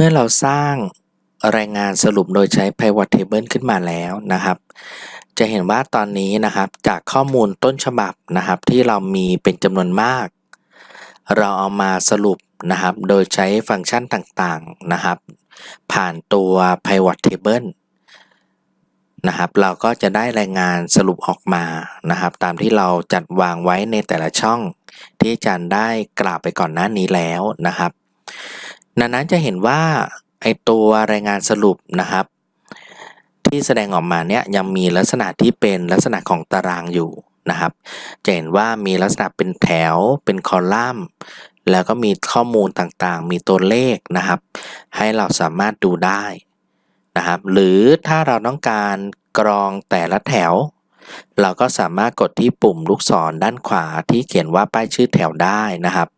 เมื่อเราสร้างรายงานสรุปโดยใช้ pivot table ขึ้นมาแล้วนะครับ จะเห็นว่าตอนนี้นะครับจากข้อมูลต้นฉบับนะครับที่เรามีเป็นจำนวนมาก เราเอามาสรุปนะครับ โดยใช้ฟังก์ชันต่างๆนะครับ ผ่านตัว pivot table นะครับ เราก็จะได้รายงานสรุปออกมานะครับ ตามที่เราจัดวางไว้ในแต่ละช่อง ที่อาจารย์ได้กล่าวไปก่อนหน้านี้แล้วนะครับ นั้นจะเห็นว่าไอตัวรายงานสรุปนะครับ ที่แสดงออกมาเนี่ยยังมีลักษณะที่เป็นลักษณะของตารางอยู่นะครับ จะเห็นว่ามีลักษณะเป็นแถวเป็นคอลัมน์ แล้วก็มีข้อมูลต่างๆ มีตัวเลขนะครับ ให้เราสามารถดูได้นะครับ หรือถ้าเราต้องการกรองแต่ละแถว เราก็สามารถกดที่ปุ่มลูกศรด้านขวาที่เขียนว่าป้ายชื่อแถวได้นะครับ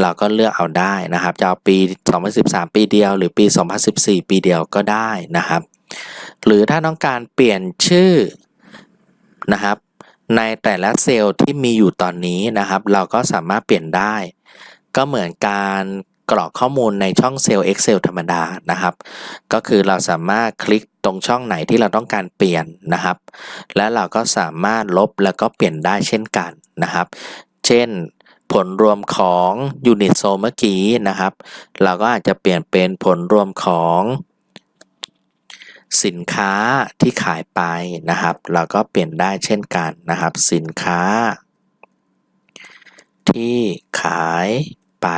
เราก็เลือกเอาได้นะครับ จะเอาปี 2013 ปีเดียว หรือปี 2014 ปีเดียวก็ได้นะครับ หรือถ้าต้องการเปลี่ยนชื่อนะครับ ในแต่ละเซลล์ที่มีอยู่ตอนนี้นะครับ เราก็สามารถเปลี่ยนได้ ก็เหมือนการกรอกข้อมูลในช่องเซลล์ Excel ธรรมดานะครับ ก็คือเราสามารถคลิกตรงช่องไหนที่เราต้องการเปลี่ยนนะครับ และเราก็สามารถลบแล้วก็เปลี่ยนได้เช่นกันนะครับ เช่น ผลรวมของยูนิตโซเมื่อกี้นะครับ เราก็อาจจะเปลี่ยนเป็นผลรวมของสินค้าที่ขายไปนะครับ เราก็เปลี่ยนได้เช่นกันนะครับ สินค้า ที่ขายไป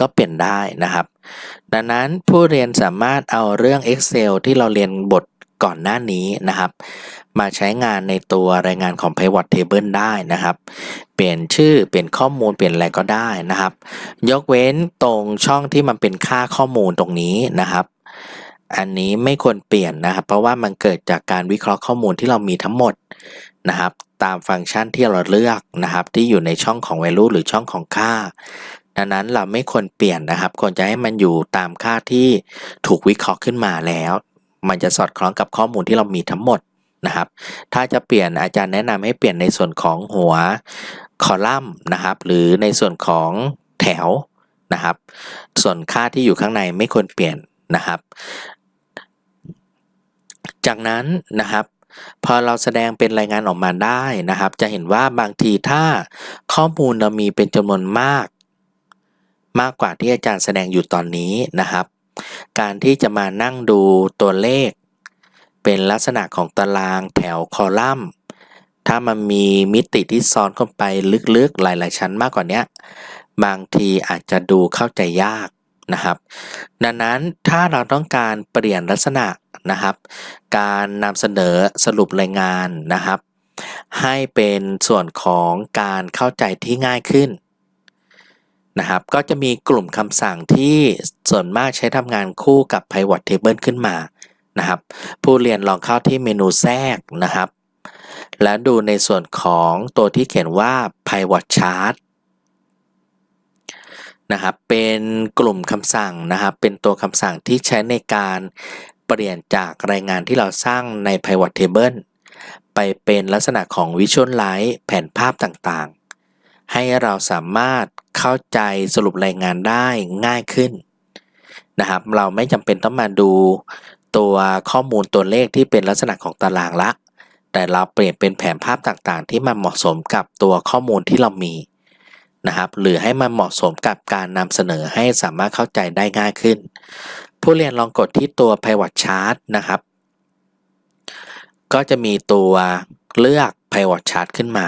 ก็เปลี่ยนได้นะครับ ดังนั้นผู้เรียนสามารถเอาเรื่อง Excel ที่เราเรียนบท ก่อนหน้านี้นะครับ มาใช้งานในตัวรายงานของ Pivot Table ได้นะครับ เปลี่ยนชื่อเปลี่ยนข้อมูลเปลี่ยนอะไรก็ได้นะครับ ยกเว้นตรงช่องที่มันเป็นค่าข้อมูลตรงนี้นะครับ อันนี้ไม่ควรเปลี่ยนนะครับ เพราะว่ามันเกิดจากการวิเคราะห์ข้อมูลที่เรามีทั้งหมดนะครับ ตามฟังก์ชันที่เราเลือกนะครับ ที่อยู่ในช่องของ value หรือช่องของค่าดังนั้นเราไม่ควรเปลี่ยนนะครับ ควรจะให้มันอยู่ตามค่าที่ถูกวิเคราะห์ขึ้นมาแล้ว มันจะสอดคล้องกับข้อมูลที่เรามีทั้งหมดนะครับ ถ้าจะเปลี่ยนอาจารย์แนะนำให้เปลี่ยนในส่วนของหัวคอลัมน์นะครับ หรือในส่วนของแถวนะครับ ส่วนค่าที่อยู่ข้างในไม่ควรเปลี่ยนนะครับ จากนั้นนะครับพอเราแสดงเป็นรายงานออกมาได้นะครับ จะเห็นว่าบางทีถ้าข้อมูลเรามีเป็นจำนวนมาก มากกว่าที่อาจารย์แสดงอยู่ตอนนี้นะครับ การที่จะมานั่งดูตัวเลข เป็นลักษณะของตารางแถวคอลัมน์ ถ้ามันมีมิติที่ซ้อนเข้าไปลึกๆหลาย ๆ ชั้นมากกว่านี้บางทีอาจจะดูเข้าใจยากนะครับ ดังนั้นถ้าเราต้องการเปลี่ยนลักษณะนะครับ การนำเสนอสรุปรายงานนะครับ ให้เป็นส่วนของการเข้าใจที่ง่ายขึ้น นะครับ ก็จะมีกลุ่มคำสั่งที่ส่วนมากใช้ทำงานคู่กับ Pivot Table ขึ้นมานะครับ ผู้เรียนลองเข้าที่เมนูแทรกนะครับ แล้วดูในส่วนของตัวที่เขียนว่า Pivot Chart นะครับ เป็นกลุ่มคำสั่งนะครับ เป็นตัวคำสั่งที่ใช้ในการเปลี่ยนจากรายงานที่เราสร้างใน Pivot Table ไปเป็นลักษณะของ Visualize แผนภาพต่างๆ ให้เราสามารถเข้าใจสรุปรายงานได้ง่ายขึ้นนะครับ เราไม่จำเป็นต้องมาดูตัวข้อมูลตัวเลขที่เป็นลักษณะของตารางละ แต่เราเปลี่ยนเป็นแผนภาพต่างๆ ที่มันเหมาะสมกับตัวข้อมูลที่เรามีนะครับ หรือให้มันเหมาะสมกับการนำเสนอให้สามารถเข้าใจได้ง่ายขึ้น ผู้เรียนลองกดที่ตัว Pivot Chart นะครับ ก็จะมีตัวเลือก Pivot Chart ขึ้นมา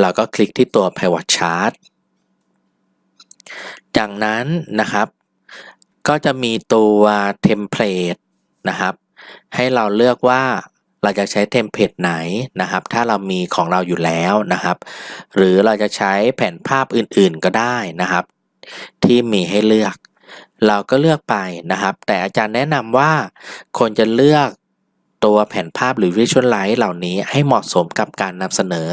เราก็คลิกที่ตัว Pivot Chart จากนั้นนะครับ ก็จะมีตัว template นะครับ ให้เราเลือกว่าเราจะใช้ template ไหนนะครับ ถ้าเรามีของเราอยู่แล้วนะครับ หรือเราจะใช้แผนภาพอื่นๆก็ได้นะครับ ที่มีให้เลือก เราก็เลือกไปนะครับ แต่อาจารย์แนะนำว่าควรจะเลือก ตัวแผนภาพหรือ visualize เหล่านี้ให้เหมาะสมกับการนำเสนอ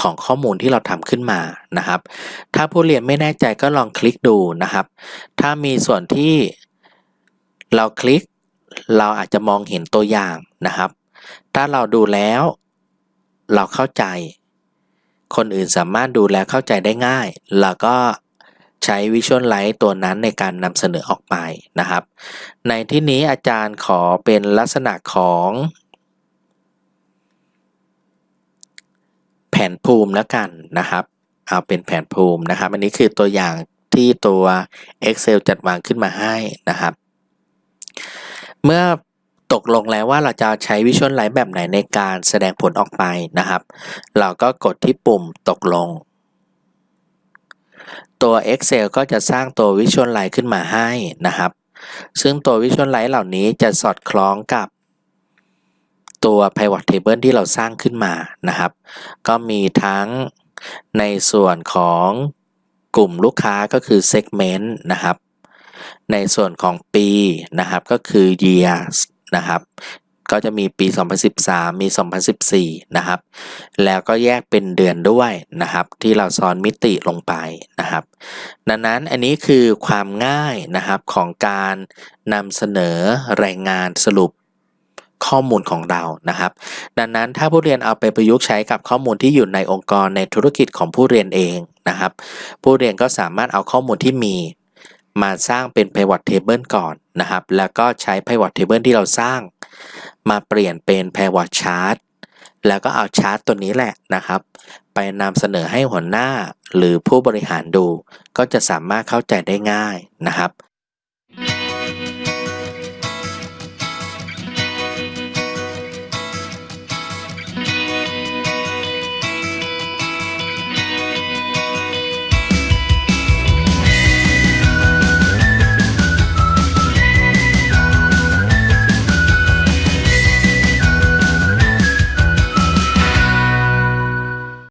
ของข้อมูลที่เราทำขึ้นมานะครับ ถ้าผู้เรียนไม่แน่ใจก็ลองคลิกดูนะครับ ถ้ามีส่วนที่เราคลิก เราอาจจะมองเห็นตัวอย่างนะครับ ถ้าเราดูแล้ว เราเข้าใจ คนอื่นสามารถดูแลเข้าใจได้ง่าย แล้วก็ ใช้ Visualize ตัวนั้นในการนำเสนอออกไปนะครับ ในที่นี้อาจารย์ขอเป็นลักษณะของ แผนภูมิแล้วกันนะครับ เอาเป็นแผนภูมินะครับ อันนี้คือตัวอย่างที่ตัว Excel จัดวางขึ้นมาให้นะครับ เมื่อตกลงแล้วว่าเราจะใช้ Visualize แบบไหนในการแสดงผลออกไปนะครับ เราก็กดที่ปุ่มตกลง ตัว Excel ก็จะสร้างตัว Visualize ขึ้นมาให้นะครับ ซึ่งตัว Visualize เหล่านี้จะสอดคล้องกับตัว Pivot Table ที่เราสร้างขึ้นมานะครับ ก็มีทั้งในส่วนของกลุ่มลูกค้าก็คือ Segment นะครับ ในส่วนของปีนะครับก็คือ Year นะครับ ก็จะมีปี 2013 มี 2014 นะครับ แล้วก็แยกเป็นเดือนด้วยนะครับ ที่เราซ้อนมิติลงไปนะครับ ดังนั้นอันนี้คือความง่ายนะครับของการนำเสนอรายงานสรุปข้อมูลของเรานะครับ ดังนั้นถ้าผู้เรียนเอาไปประยุกต์ใช้กับข้อมูลที่อยู่ในองค์กรในธุรกิจของผู้เรียนเองนะครับ ผู้เรียนก็สามารถเอาข้อมูลที่มีมาสร้างเป็น pivot table ก่อนนะครับ แล้วก็ใช้ pivot table ที่เราสร้าง มาเปลี่ยนเป็น pivot chart แล้วก็เอาชาร์ตตัวนี้แหละนะครับ ไปนำเสนอให้หัวหน้าหรือผู้บริหารดู ก็จะสามารถเข้าใจได้ง่ายนะครับ